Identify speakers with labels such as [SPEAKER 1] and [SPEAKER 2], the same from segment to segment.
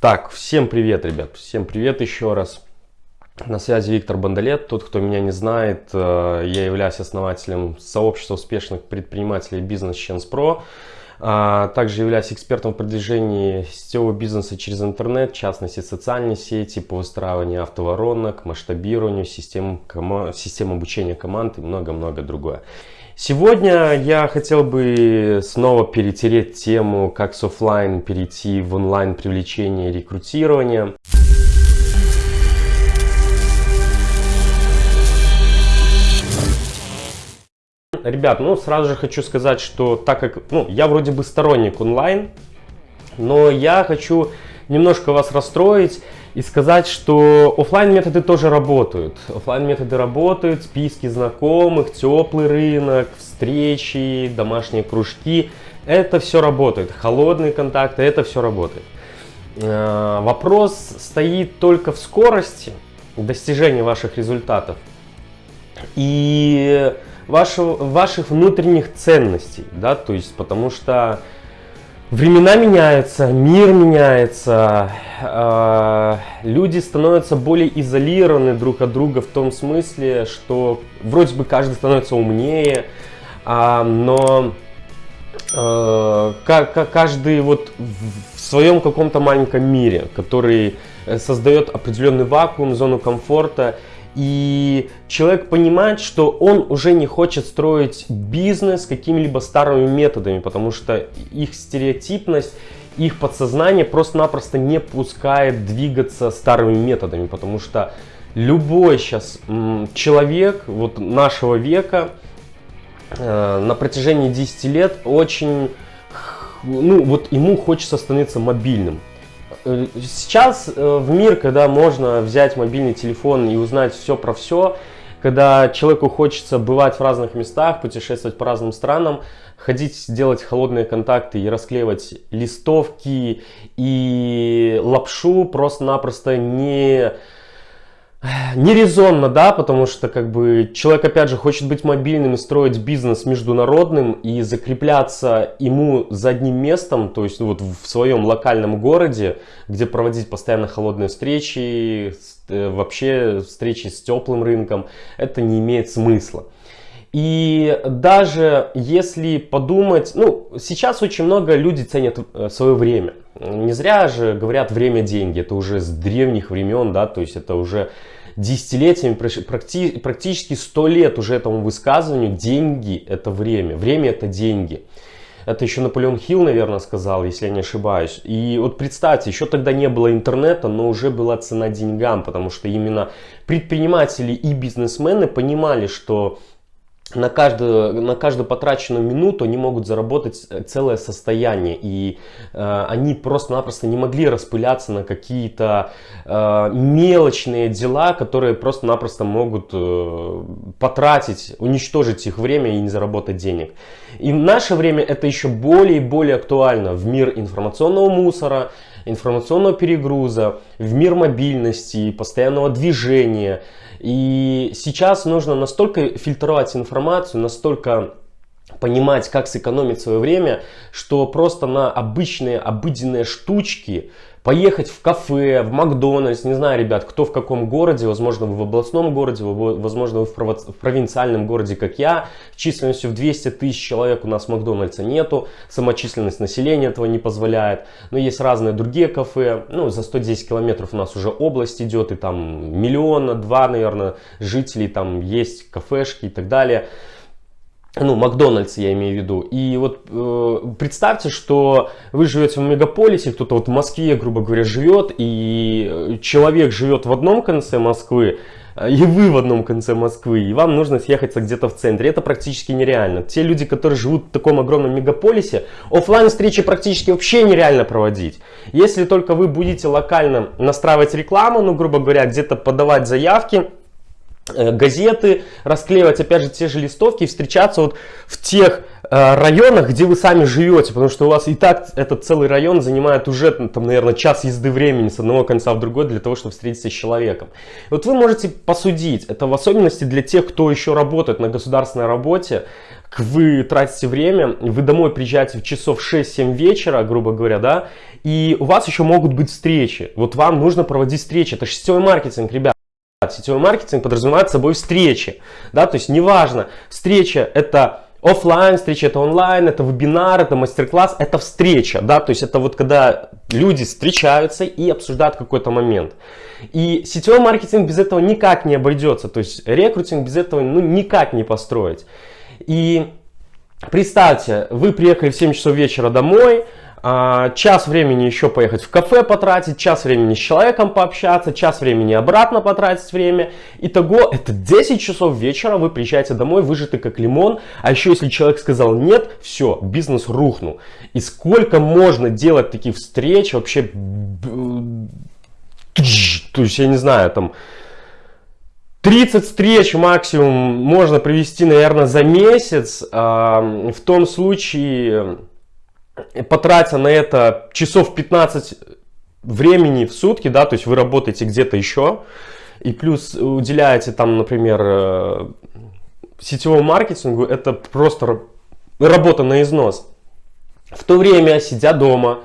[SPEAKER 1] Так, всем привет, ребят, всем привет еще раз. На связи Виктор Бондолет. Тот, кто меня не знает, э, я являюсь основателем сообщества успешных предпринимателей Бизнес Chance Pro. А, также являюсь экспертом в продвижении сетевого бизнеса через интернет, в частности социальные сети, по выстраиванию автоворонок, масштабированию, систем, систем обучения команд и много-много другое. Сегодня я хотел бы снова перетереть тему, как с офлайн перейти в онлайн привлечение и рекрутирование. Ребят, ну сразу же хочу сказать, что так как ну, я вроде бы сторонник онлайн, но я хочу немножко вас расстроить и сказать, что офлайн методы тоже работают. Офлайн методы работают, списки знакомых, теплый рынок, встречи, домашние кружки. Это все работает. Холодные контакты, это все работает. Э, вопрос стоит только в скорости достижения ваших результатов и вашего, ваших внутренних ценностей, да, то есть потому что Времена меняются, мир меняется, э, люди становятся более изолированы друг от друга в том смысле, что вроде бы каждый становится умнее, э, но э, каждый вот в своем каком-то маленьком мире, который создает определенный вакуум, зону комфорта, и человек понимает, что он уже не хочет строить бизнес какими-либо старыми методами, потому что их стереотипность, их подсознание просто-напросто не пускает двигаться старыми методами, потому что любой сейчас человек вот нашего века э, на протяжении 10 лет очень, ну вот ему хочется становиться мобильным. Сейчас э, в мир, когда можно взять мобильный телефон и узнать все про все, когда человеку хочется бывать в разных местах, путешествовать по разным странам, ходить, делать холодные контакты и расклеивать листовки и лапшу просто-напросто не нерезонно, да, потому что как бы человек опять же хочет быть мобильным и строить бизнес международным и закрепляться ему за одним местом, то есть вот в своем локальном городе, где проводить постоянно холодные встречи, э, вообще встречи с теплым рынком, это не имеет смысла. И даже если подумать, ну, сейчас очень много людей ценят э, свое время. Не зря же говорят время деньги, это уже с древних времен, да, то есть это уже десятилетиями, практически сто лет уже этому высказыванию, деньги это время, время это деньги. Это еще Наполеон Хилл, наверное, сказал, если я не ошибаюсь. И вот представьте, еще тогда не было интернета, но уже была цена деньгам, потому что именно предприниматели и бизнесмены понимали, что на каждую, на каждую потраченную минуту они могут заработать э, целое состояние. И э, они просто-напросто не могли распыляться на какие-то э, мелочные дела, которые просто-напросто могут э, потратить, уничтожить их время и не заработать денег. И в наше время это еще более и более актуально в мир информационного мусора, информационного перегруза, в мир мобильности, постоянного движения. И сейчас нужно настолько фильтровать информацию, настолько понимать, как сэкономить свое время, что просто на обычные, обыденные штучки поехать в кафе, в Макдональдс, не знаю, ребят, кто в каком городе, возможно, вы в областном городе, возможно, вы в провинциальном городе, как я, численностью в 200 тысяч человек у нас Макдональдса нету, самочисленность населения этого не позволяет, но есть разные другие кафе, ну, за 110 километров у нас уже область идет, и там миллиона, два, наверное, жителей, там есть кафешки и так далее, ну, Макдональдс я имею в виду. И вот э, представьте, что вы живете в мегаполисе, кто-то вот в Москве, грубо говоря, живет, и человек живет в одном конце Москвы, и вы в одном конце Москвы, и вам нужно съехаться где-то в центре. Это практически нереально. Те люди, которые живут в таком огромном мегаполисе, офлайн встречи практически вообще нереально проводить. Если только вы будете локально настраивать рекламу, ну, грубо говоря, где-то подавать заявки, Э, газеты, расклеивать опять же те же листовки и встречаться вот в тех Э, районах, где вы сами живете, потому что у вас и так этот целый район занимает уже, там, наверное, час езды времени с одного конца в другой для того, чтобы встретиться с человеком. Вот вы можете посудить, это в особенности для тех, кто еще работает на государственной работе, вы тратите время, вы домой приезжаете в часов 6-7 вечера, грубо говоря, да, и у вас еще могут быть встречи. Вот вам нужно проводить встречи, это сетевой маркетинг, ребят. Сетевой маркетинг подразумевает собой встречи, да, то есть неважно, встреча это офлайн встреча, это онлайн, это вебинар, это мастер-класс, это встреча, да, то есть это вот когда люди встречаются и обсуждают какой-то момент. И сетевой маркетинг без этого никак не обойдется, то есть рекрутинг без этого ну, никак не построить. И представьте, вы приехали в 7 часов вечера домой, час времени еще поехать в кафе потратить, час времени с человеком пообщаться, час времени обратно потратить время. Итого это 10 часов вечера, вы приезжаете домой, выжаты как лимон. А еще если человек сказал нет, все, бизнес рухнул. И сколько можно делать таких встреч вообще, то есть я не знаю, там 30 встреч максимум можно провести, наверное, за месяц. В том случае потратя на это часов 15 времени в сутки, да, то есть вы работаете где-то еще, и плюс уделяете там, например, э, сетевому маркетингу, это просто работа на износ. В то время, сидя дома,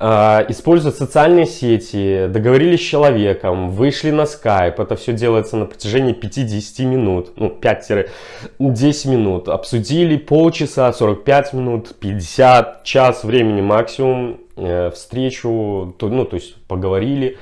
[SPEAKER 1] используют социальные сети, договорились с человеком, вышли на Skype. Это все делается на протяжении 5-10 минут, ну 5-10 минут. Обсудили полчаса, 45 минут, 50, час времени максимум. Э, встречу, ну то есть поговорили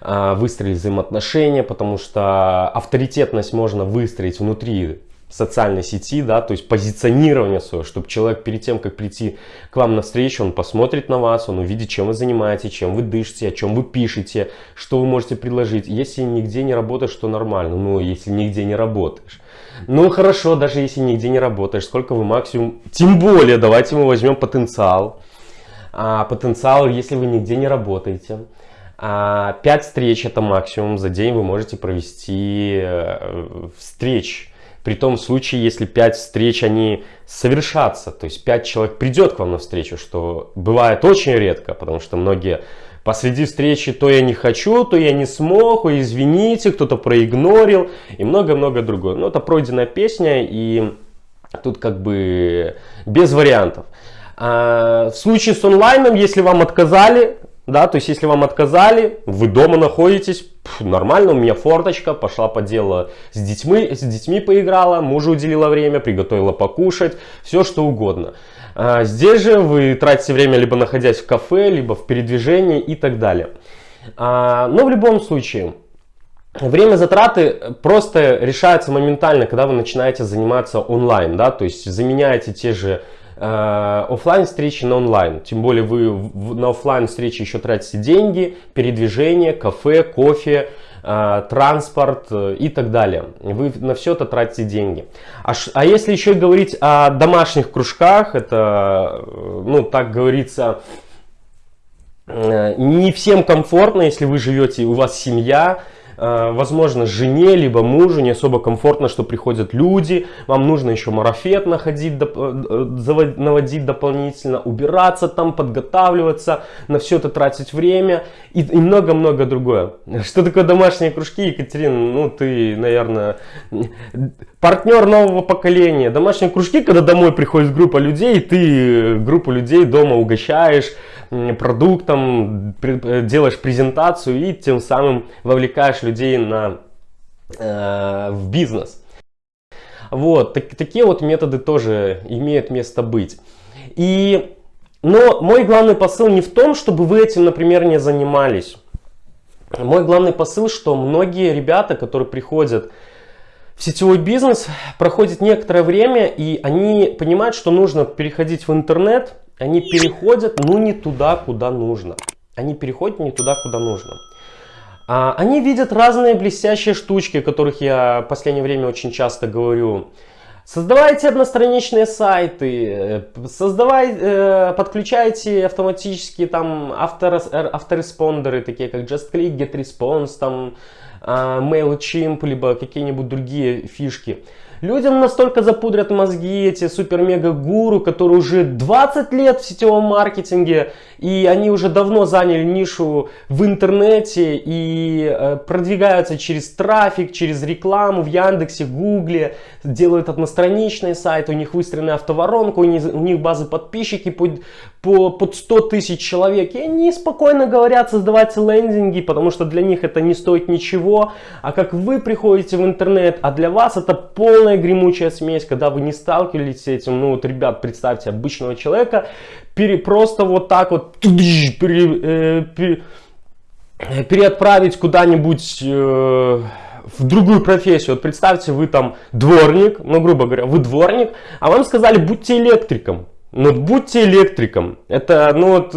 [SPEAKER 1] а, выстроили взаимоотношения, потому что авторитетность можно выстроить внутри социальной сети, да, то есть позиционирование свое, чтобы человек перед тем, как прийти к вам на встречу, он посмотрит на вас, он увидит, чем вы занимаетесь, чем вы дышите, о чем вы пишете, что вы можете предложить. Если нигде не работаешь, то нормально, ну, если нигде не работаешь. Ну, хорошо, даже если нигде не работаешь, сколько вы максимум, тем более, давайте мы возьмем потенциал. А, потенциал, если вы нигде не работаете. А, 5 встреч это максимум за день вы можете провести э, встреч при том случае, если 5 встреч, они совершатся, то есть 5 человек придет к вам на встречу, что бывает очень редко, потому что многие посреди встречи то я не хочу, то я не смог, ой, извините, кто-то проигнорил и много-много другое. Но это пройденная песня и тут как бы без вариантов. А в случае с онлайном, если вам отказали, да, то есть если вам отказали, вы дома находитесь, нормально, у меня форточка, пошла по делу с детьми, с детьми поиграла, мужу уделила время, приготовила покушать, все что угодно. А здесь же вы тратите время либо находясь в кафе, либо в передвижении и так далее. А, но в любом случае, Время затраты просто решается моментально, когда вы начинаете заниматься онлайн, да, то есть заменяете те же офлайн встречи на онлайн. Тем более вы на офлайн встречи еще тратите деньги, передвижение, кафе, кофе, э, транспорт э, и так далее. Вы на все это тратите деньги. А, а если еще говорить о домашних кружках, это, ну, так говорится, не всем комфортно, если вы живете, у вас семья, Э, возможно, жене, либо мужу не особо комфортно, что приходят люди, вам нужно еще марафет находить, э, наводить дополнительно, убираться там, подготавливаться, на все это тратить время и много-много другое. Что такое домашние кружки, Екатерина? Ну, ты, наверное, партнер нового поколения. Домашние кружки, когда домой приходит группа людей, ты группу людей дома угощаешь, продуктом, э, делаешь презентацию и тем самым вовлекаешь людей на, э, в бизнес. Вот, так, такие вот методы тоже имеют место быть. И, но мой главный посыл не в том, чтобы вы этим, например, не занимались. Мой главный посыл, что многие ребята, которые приходят в сетевой бизнес, проходят некоторое время, и они понимают, что нужно переходить в интернет, они переходят, ну, не туда, куда нужно. Они переходят не туда, куда нужно. А, они видят разные блестящие штучки, о которых я в последнее время очень часто говорю. Создавайте одностраничные сайты, создавай, э, подключайте автоматические там авторес, э, автореспондеры, такие как JustClick, GetResponse, там, э, MailChimp, либо какие-нибудь другие фишки. Людям настолько запудрят мозги эти супер-мега-гуру, которые уже 20 лет в сетевом маркетинге, и они уже давно заняли нишу в интернете и э, продвигаются через трафик, через рекламу в Яндексе, Гугле, делают одностраничные сайты, у них выстроена автоворонка, у них, базы подписчики под, по, под 100 тысяч человек. И они спокойно говорят создавать лендинги, потому что для них это не стоит ничего. А как вы приходите в интернет, а для вас это полная гремучая смесь, когда вы не сталкивались с этим. Ну вот, ребят, представьте обычного человека, пере, просто вот так вот пере, э, пере, переотправить куда-нибудь... Э, в другую профессию. Вот представьте, вы там дворник, ну, грубо говоря, вы дворник, а вам сказали, будьте электриком. Ну, будьте электриком. Это, ну, вот,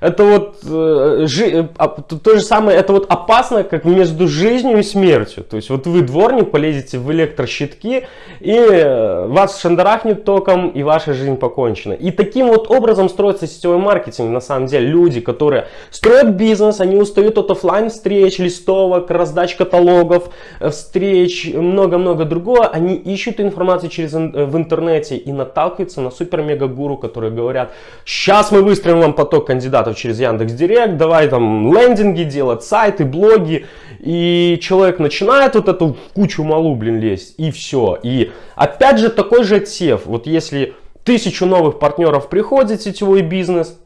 [SPEAKER 1] это вот, э, жи, а, то же самое, это вот опасно, как между жизнью и смертью. То есть, вот вы дворник, полезете в электрощитки, и э, вас шандарахнет током, и ваша жизнь покончена. И таким вот образом строится сетевой маркетинг, на самом деле. Люди, которые строят бизнес, они устают от офлайн встреч, листовок, раздач каталогов, э, встреч, много-много другого. Они ищут информацию через, в интернете и наталкиваются на супер-мега-гуру гуру, которые говорят, сейчас мы выстроим вам поток кандидатов через Яндекс Директ, давай там лендинги делать, сайты, блоги. И человек начинает вот эту кучу малу, блин, лезть, и все. И опять же такой же отсев. Вот если тысячу новых партнеров приходит в сетевой бизнес,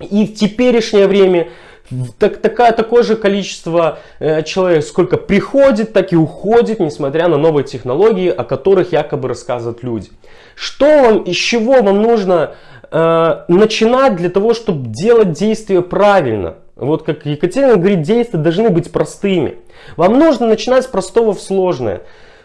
[SPEAKER 1] и в теперешнее время так, такая, такое же количество э, человек, сколько приходит, так и уходит, несмотря на новые технологии, о которых якобы рассказывают люди. Что вам, из чего вам нужно э, начинать для того, чтобы делать действия правильно? Вот как Екатерина говорит, действия должны быть простыми. Вам нужно начинать с простого в сложное.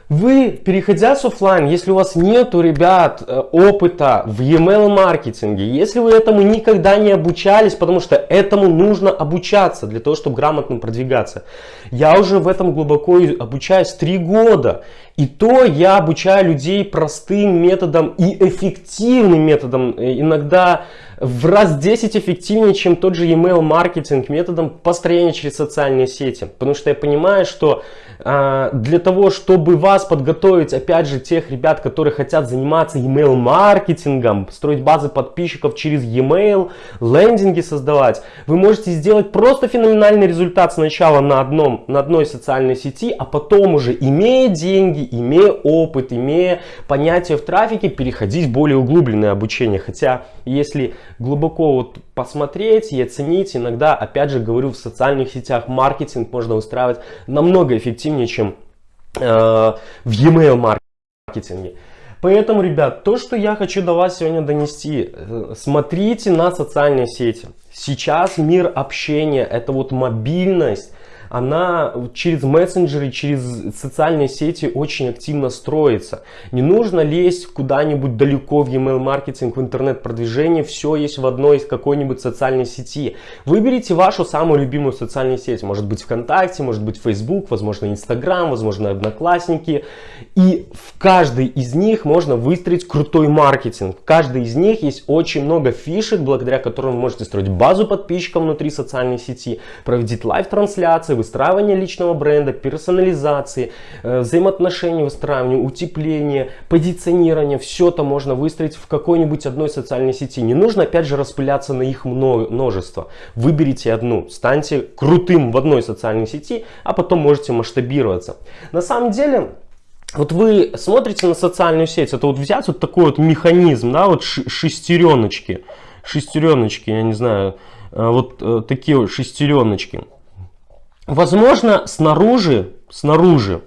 [SPEAKER 1] Вы, переходя с офлайн, если у вас нету, ребят, э, опыта в e-mail маркетинге, если вы этому никогда не обучались, потому что этому нужно обучаться для того, чтобы грамотно продвигаться. Я уже в этом глубоко обучаюсь три года. И то я обучаю людей простым методом и эффективным методом. Э, иногда в раз 10 эффективнее, чем тот же email маркетинг методом построения через социальные сети. Потому что я понимаю, что э, для того, чтобы вас подготовить, опять же, тех ребят, которые хотят заниматься email маркетингом, строить базы подписчиков через e-mail, лендинги создавать, вы можете сделать просто феноменальный результат сначала на, одном, на одной социальной сети, а потом уже, имея деньги, имея опыт, имея понятие в трафике, переходить в более углубленное обучение. Хотя, если глубоко вот посмотреть и оценить, иногда, опять же говорю, в социальных сетях маркетинг можно устраивать намного эффективнее, чем э, в e-mail маркетинге. Поэтому, ребят, то, что я хочу до вас сегодня донести, э, смотрите на социальные сети. Сейчас мир общения, это вот мобильность, она через мессенджеры, через социальные сети очень активно строится. Не нужно лезть куда-нибудь далеко в email маркетинг, в интернет-продвижение, все есть в одной из какой-нибудь социальной сети. Выберите вашу самую любимую социальную сеть, может быть ВКонтакте, может быть Facebook, возможно Инстаграм, возможно Одноклассники. И в каждой из них можно выстроить крутой маркетинг. В каждой из них есть очень много фишек, благодаря которым вы можете строить базу подписчиков внутри социальной сети, проводить live-трансляции, выстраивания личного бренда, персонализации, э, взаимоотношений выстраивания, утепления, позиционирования. Все это можно выстроить в какой-нибудь одной социальной сети. Не нужно опять же распыляться на их множество. Выберите одну, станьте крутым в одной социальной сети, а потом можете масштабироваться. На самом деле... Вот вы смотрите на социальную сеть, это вот взять вот такой вот механизм, да, вот шестереночки, шестереночки, я не знаю, э, вот э, такие вот шестереночки. Возможно, снаружи, снаружи,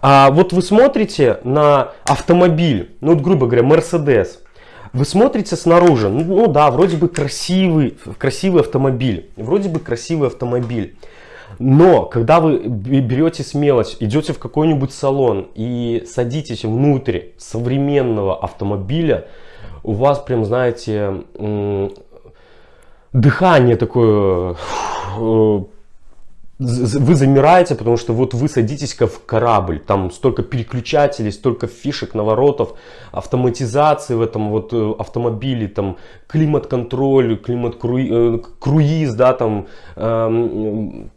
[SPEAKER 1] а вот вы смотрите на автомобиль, ну, вот, грубо говоря, Mercedes. Вы смотрите снаружи, ну, ну да, вроде бы красивый, красивый автомобиль, вроде бы красивый автомобиль. Но когда вы берете смелость, идете в какой-нибудь салон и садитесь внутрь современного автомобиля, у вас прям, знаете, дыхание такое э, вы замираете, потому что вот вы садитесь как в корабль, там столько переключателей, столько фишек, наворотов, автоматизации в этом вот э, автомобиле, там климат-контроль, климат-круиз, да, там эм,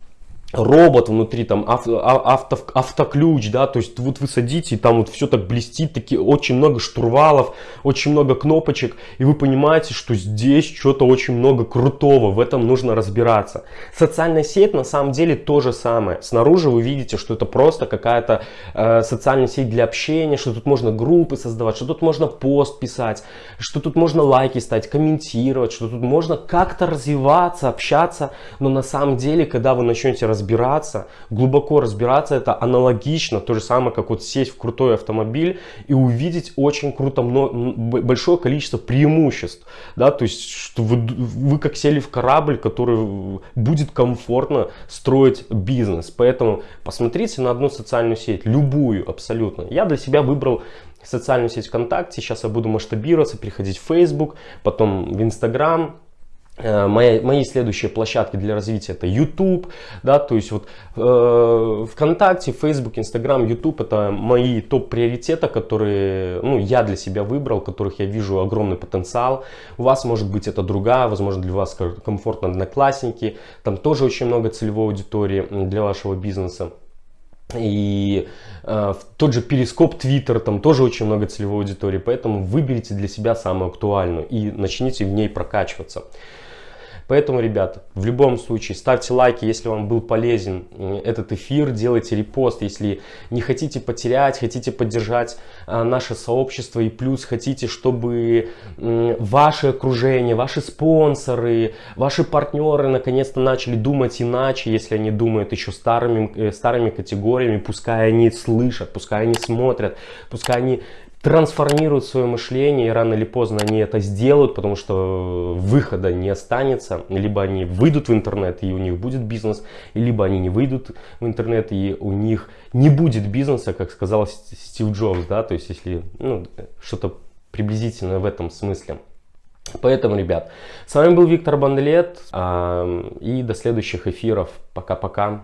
[SPEAKER 1] робот внутри, там авто, авто, автоключ, да, то есть вот вы садите, и там вот все так блестит, такие, очень много штурвалов, очень много кнопочек, и вы понимаете, что здесь что-то очень много крутого, в этом нужно разбираться. Социальная сеть на самом деле то же самое. Снаружи вы видите, что это просто какая-то э, социальная сеть для общения, что тут можно группы создавать, что тут можно пост писать, что тут можно лайки ставить, комментировать, что тут можно как-то развиваться, общаться, но на самом деле, когда вы начнете разбираться, разбираться, глубоко разбираться, это аналогично, то же самое, как вот сесть в крутой автомобиль и увидеть очень круто, большое количество преимуществ, да, то есть, что вы, вы как сели в корабль, который будет комфортно строить бизнес, поэтому посмотрите на одну социальную сеть, любую абсолютно. Я для себя выбрал социальную сеть ВКонтакте, сейчас я буду масштабироваться, переходить в Facebook, потом в Instagram, мои, мои следующие площадки для развития это YouTube, да, то есть вот э, ВКонтакте, Facebook, Instagram, YouTube это мои топ-приоритеты, которые ну, я для себя выбрал, которых я вижу огромный потенциал. У вас может быть это другая, возможно для вас комфортно одноклассники, там тоже очень много целевой аудитории для вашего бизнеса. И э, тот же перископ Twitter, там тоже очень много целевой аудитории, поэтому выберите для себя самую актуальную и начните в ней прокачиваться. Поэтому, ребята, в любом случае ставьте лайки, если вам был полезен этот эфир, делайте репост, если не хотите потерять, хотите поддержать а, наше сообщество и плюс хотите, чтобы ваше окружение, ваши спонсоры, ваши партнеры наконец-то начали думать иначе, если они думают еще старыми, э, старыми категориями, пускай они слышат, пускай они смотрят, пускай они трансформируют свое мышление, и рано или поздно они это сделают, потому что выхода не останется. Либо они выйдут в интернет, и у них будет бизнес, либо они не выйдут в интернет, и у них не будет бизнеса, как сказал Стив Джобс, да, то есть если ну, что-то приблизительно в этом смысле. Поэтому, ребят, с вами был Виктор Бандлет, и до следующих эфиров. Пока-пока.